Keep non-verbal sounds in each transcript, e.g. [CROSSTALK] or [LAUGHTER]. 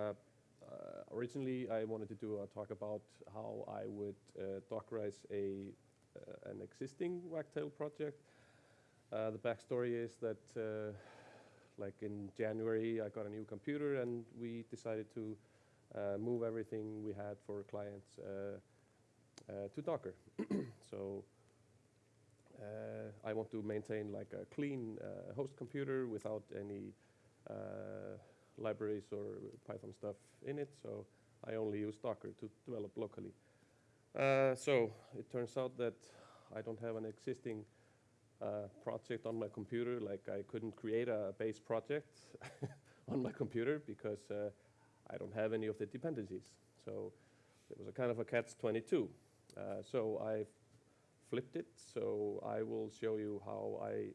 uh, uh, originally I wanted to do a talk about how I would uh, Dockerize a uh, an existing Wagtail project. Uh, the backstory is that uh, like in January I got a new computer and we decided to move everything we had for clients to Docker. [CLEARS THROAT] so I want to maintain like a clean host computer without any libraries or Python stuff in it, so I only use Docker to develop locally. Uh, so it turns out that I don't have an existing uh, project on my computer, like I couldn't create a base project [LAUGHS] on my computer because uh, I don't have any of the dependencies. So it was a kind of a catch-22. Uh, so I flipped it, so I will show you how I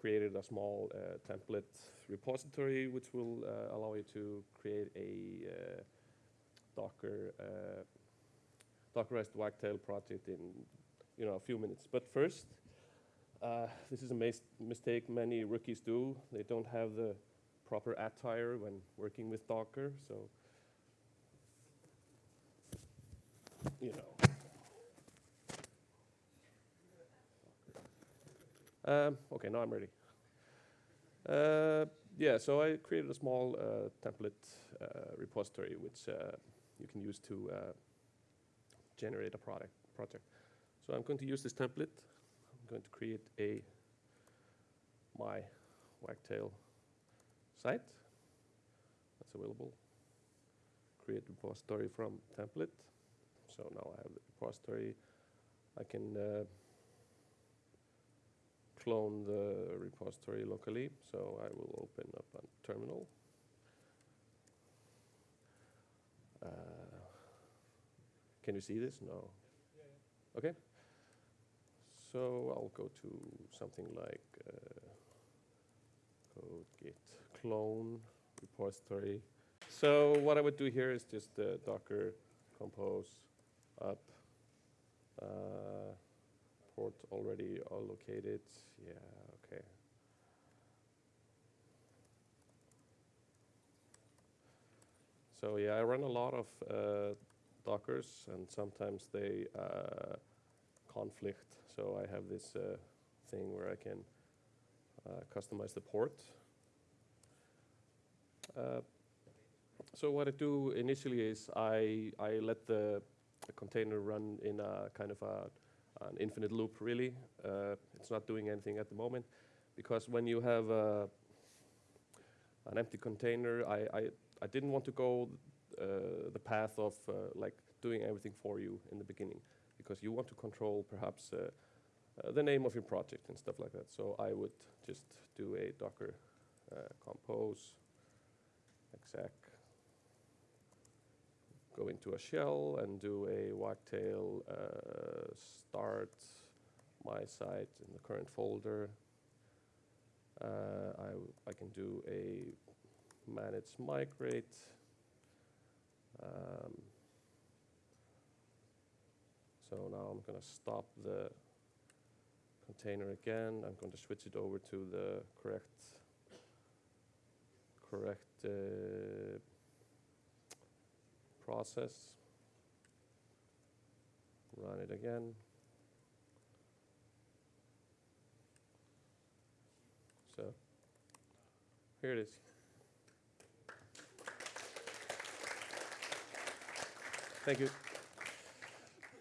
created a small uh, template repository which will uh, allow you to create a uh, Docker Dockerized Wagtail project in you know a few minutes. But first, uh, this is a mistake many rookies do. They don't have the proper attire when working with Docker, so you know. Um, okay, now I'm ready. Uh, yeah, so I created a small uh, template uh, repository which uh, you can use to uh, generate a product project. So I'm going to use this template. I'm going to create a my Wagtail site that's available. Create repository from template. So now I have the repository. I can uh, clone the repository locally. So I will open up a terminal. Uh, can you see this? No. Yeah, yeah. Okay. So I'll go to something like uh, code git clone repository. So what I would do here is just uh, docker compose up uh, port already allocated. Yeah, okay. So yeah, I run a lot of uh, Dockers, and sometimes they uh, conflict. So I have this uh, thing where I can uh, customize the port. Uh, so what I do initially is I, I let the, the container run in a kind of a, an infinite loop, really. Uh, it's not doing anything at the moment, because when you have uh, an empty container, I, I, I didn't want to go uh, the path of uh, like doing everything for you in the beginning because you want to control perhaps uh, the name of your project and stuff like that. So I would just do a Docker compose exec go into a shell and do a uh, start my site in the current folder. Uh, I, I can do a manage migrate um, so now I'm going to stop the container again. I'm going to switch it over to the correct correct uh, process. Run it again. So here it is. Thank you.